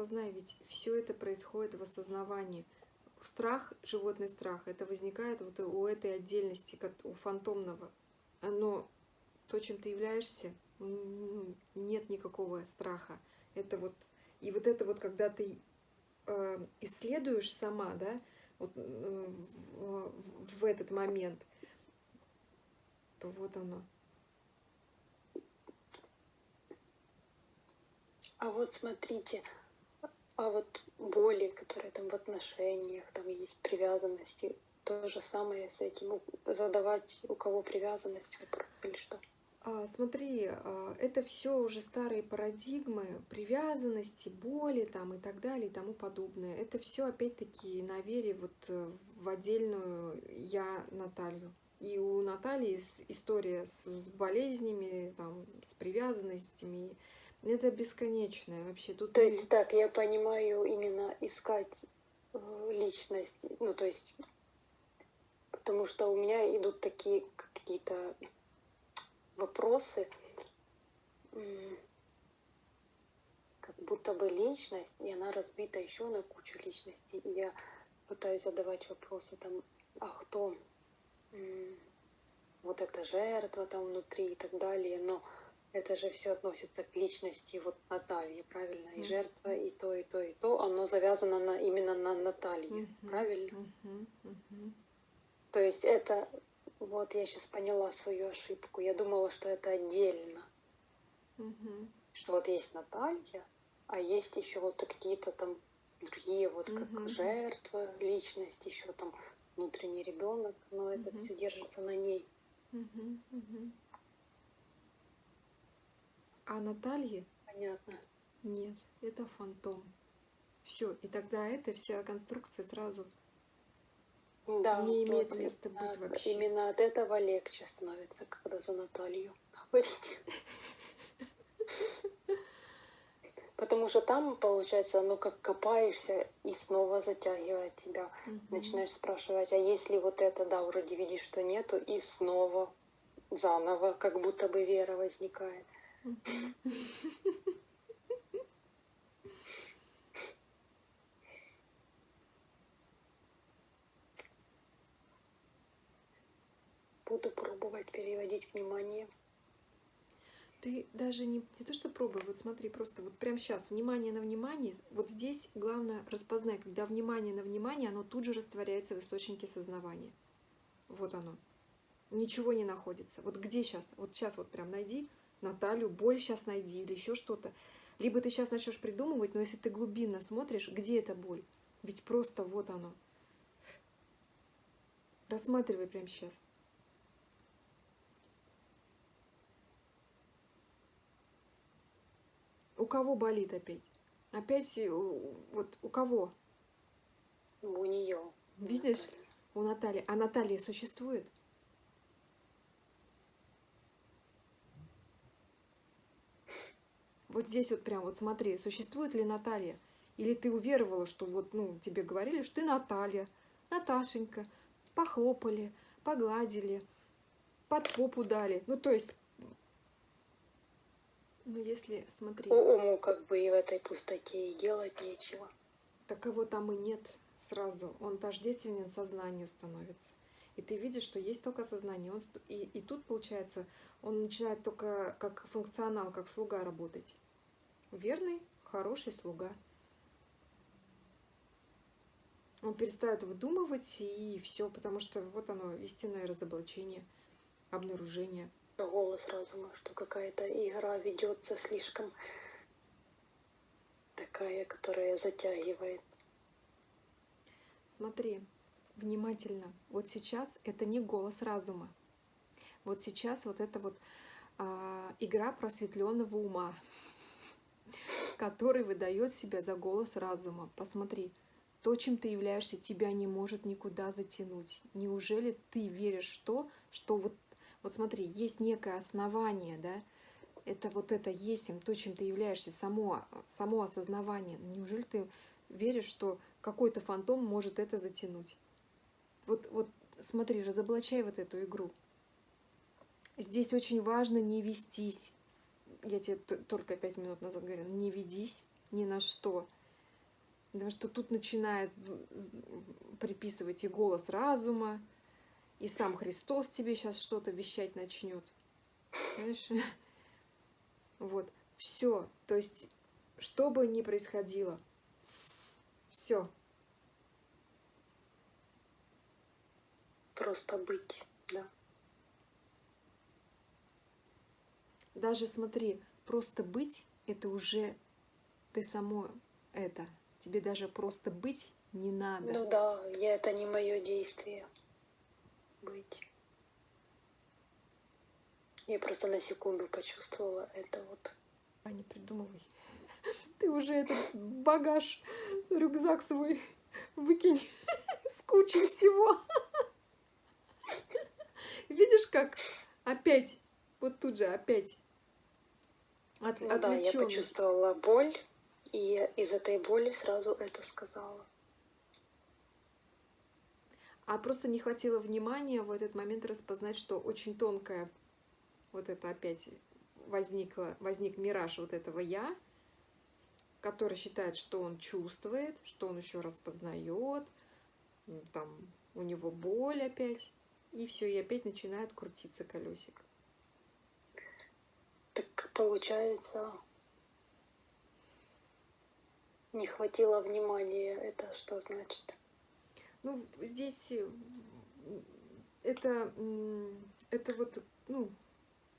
распознай, ведь все это происходит в осознавании. Страх, животный страх, это возникает вот у этой отдельности, у фантомного. Оно, то, чем ты являешься, нет никакого страха. Это вот, и вот это вот, когда ты э, исследуешь сама, да, вот, э, в этот момент, то вот оно. А вот смотрите, а вот боли, которые там в отношениях, там есть привязанности, то же самое с этим, задавать у кого привязанность вопрос или что? А, смотри, а, это все уже старые парадигмы привязанности, боли там и так далее и тому подобное. Это все опять-таки на вере вот э, в отдельную я Наталью. И у Натальи история с, с болезнями, там, с привязанностями, это бесконечное вообще. Тут то есть, так, я понимаю, именно искать э, личность, ну, то есть, потому что у меня идут такие какие-то вопросы, как будто бы личность, и она разбита еще на кучу личностей. И я пытаюсь задавать вопросы там, а кто вот эта жертва там внутри и так далее, но это же все относится к личности вот Натальи, правильно? И жертва, и то, и то, и то, оно завязано на, именно на Наталье, правильно? То есть это, вот я сейчас поняла свою ошибку, я думала, что это отдельно. Что вот есть Наталья, а есть еще вот какие-то там другие, вот как жертва, личность, еще там внутренний ребенок, но это все держится на ней. А Наталье? Понятно. Нет, это фантом. Все, и тогда эта вся конструкция сразу да, не имеет вот, места быть вообще. Именно от этого легче становится, когда за Наталью говорить. Потому что там, получается, ну как копаешься и снова затягивает тебя. Угу. Начинаешь спрашивать, а если вот это, да, вроде видишь, что нету, и снова заново, как будто бы вера возникает. Буду пробовать переводить внимание. Ты даже не, не то что пробуй, вот смотри, просто вот прямо сейчас, внимание на внимание, вот здесь главное распознай, когда внимание на внимание, оно тут же растворяется в источнике сознавания. Вот оно. Ничего не находится. Вот где сейчас? Вот сейчас вот прям найди, Наталью, боль сейчас найди или еще что-то. Либо ты сейчас начнешь придумывать, но если ты глубинно смотришь, где эта боль? Ведь просто вот оно. Рассматривай прямо сейчас. У кого болит опять? Опять вот у кого? У нее. Видишь? У Натальи. А Наталья существует? Вот здесь вот прям вот смотри, существует ли Наталья? Или ты уверовала, что вот, ну, тебе говорили, что ты Наталья, Наташенька, похлопали, погладили, под попу дали. Ну, то есть, ну, если, смотри... Уму как бы и в этой пустоте и делать нечего. Так его там и нет сразу. Он тождественен сознанию становится. И ты видишь, что есть только сознание. Он, и, и тут, получается, он начинает только как функционал, как слуга работать. Верный, хороший слуга. Он перестает выдумывать, и все, потому что вот оно, истинное разоблачение, обнаружение. Голос разума, что какая-то игра ведется слишком такая, которая затягивает. Смотри, внимательно. Вот сейчас это не голос разума. Вот сейчас вот это вот а, игра просветленного ума, который выдает себя за голос разума. Посмотри, то, чем ты являешься, тебя не может никуда затянуть. Неужели ты веришь в то, что вот, вот смотри, есть некое основание, да, это вот это есть то, чем ты являешься, само, само осознавание. Неужели ты веришь, что какой-то фантом может это затянуть? Вот, вот смотри, разоблачай вот эту игру. Здесь очень важно не вестись. Я тебе только пять минут назад говорила, не ведись ни на что. Потому что тут начинает приписывать и голос разума, и сам Христос тебе сейчас что-то вещать начнет. Понимаешь? Вот, все. То есть, что бы ни происходило, все. Просто быть, да. Даже смотри, просто быть это уже ты само это. Тебе даже просто быть не надо. Ну да, я, это не мое действие. Быть. Я просто на секунду почувствовала это вот. А не придумывай. Ты уже этот багаж, рюкзак свой выкинь с кучей всего. Видишь, как опять, вот тут же опять от, ну, да, я почувствовала боль, и из этой боли сразу это сказала. А просто не хватило внимания в этот момент распознать, что очень тонкая вот это опять возникло, возник мираж вот этого «я», который считает, что он чувствует, что он еще распознает, там у него боль опять, и все, и опять начинает крутиться колесик. Так получается, не хватило внимания, это что значит? Ну, здесь э, это, это вот, ну,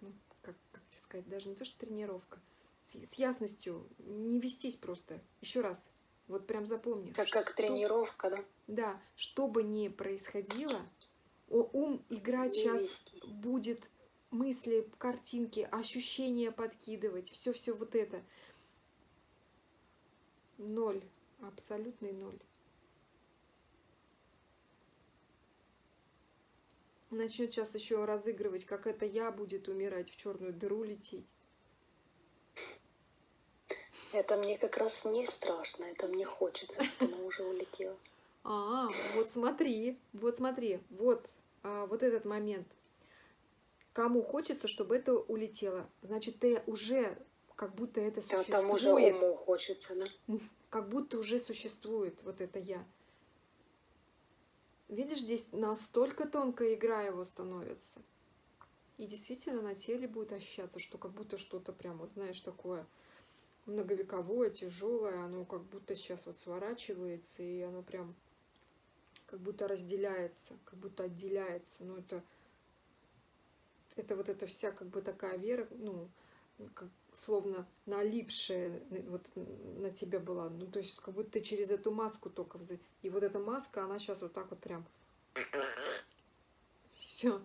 ну, как, как тебе сказать, даже не то, что тренировка, с, с ясностью не вестись просто. Еще раз, вот прям запомни. Как, что, как тренировка, да? Да, что бы ни происходило, ум играть сейчас будет мысли, картинки, ощущения подкидывать, все-все вот это. Ноль, абсолютный ноль. Начнет сейчас еще разыгрывать, как это я будет умирать, в черную дыру лететь. Это мне как раз не страшно, это мне хочется, чтобы она уже улетела. А, вот смотри, вот смотри, вот, а, вот этот момент. Кому хочется, чтобы это улетело, значит, ты уже как будто это существует. Да, там уже уму хочется, да? Как будто уже существует вот это я. Видишь, здесь настолько тонкая игра его становится. И действительно на теле будет ощущаться, что как будто что-то прям, вот знаешь, такое многовековое, тяжелое, оно как будто сейчас вот сворачивается, и оно прям как будто разделяется, как будто отделяется. Ну, это, это вот эта вся как бы такая вера, ну, как, словно налипшая вот на тебя была. Ну, то есть, как будто через эту маску только... Вз... И вот эта маска, она сейчас вот так вот прям... Все.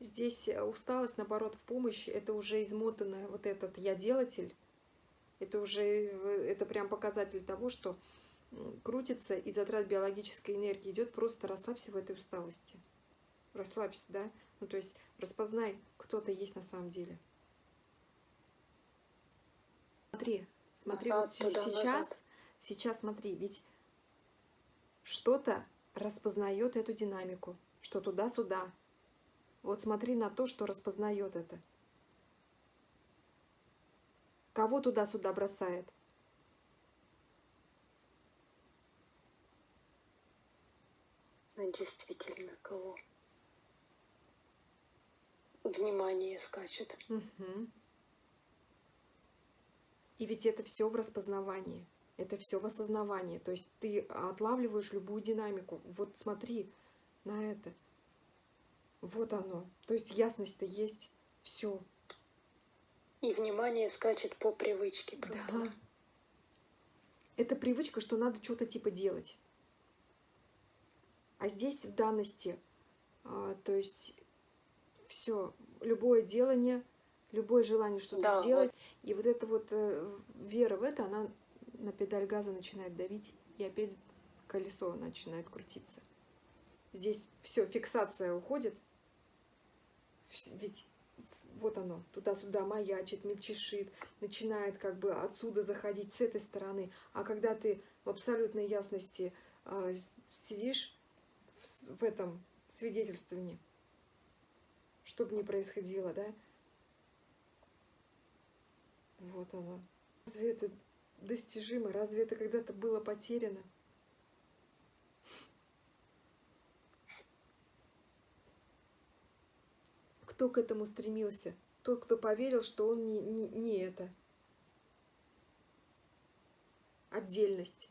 Здесь усталость, наоборот, в помощь. Это уже измотанная вот этот я-делатель. Это уже, это прям показатель того, что крутится и затрат биологической энергии идет. Просто расслабься в этой усталости. Расслабься, да? Ну, то есть распознай, кто-то есть на самом деле. Смотри, смотри, назад, вот сейчас, назад. сейчас смотри, ведь что-то распознает эту динамику, что туда-сюда. Вот смотри на то, что распознает это. Кого туда-сюда бросает? Действительно, кого? внимание скачет. Угу. И ведь это все в распознавании, это все в осознавании. То есть ты отлавливаешь любую динамику. Вот смотри на это. Вот оно. То есть ясность-то есть. Все. И внимание скачет по привычке. Просто. Да. Это привычка, что надо что-то типа делать. А здесь в данности, а, то есть все, любое делание, любое желание что-то да, сделать. Вот. И вот эта вот э, вера в это, она на педаль газа начинает давить, и опять колесо начинает крутиться. Здесь все, фиксация уходит. Ведь вот оно, туда-сюда маячит, мельчешит, начинает как бы отсюда заходить с этой стороны. А когда ты в абсолютной ясности э, сидишь в, в этом свидетельствовании, что бы ни происходило, да? Вот оно. Разве это достижимо? Разве это когда-то было потеряно? Кто к этому стремился? Тот, кто поверил, что он не, не, не это. Отдельность.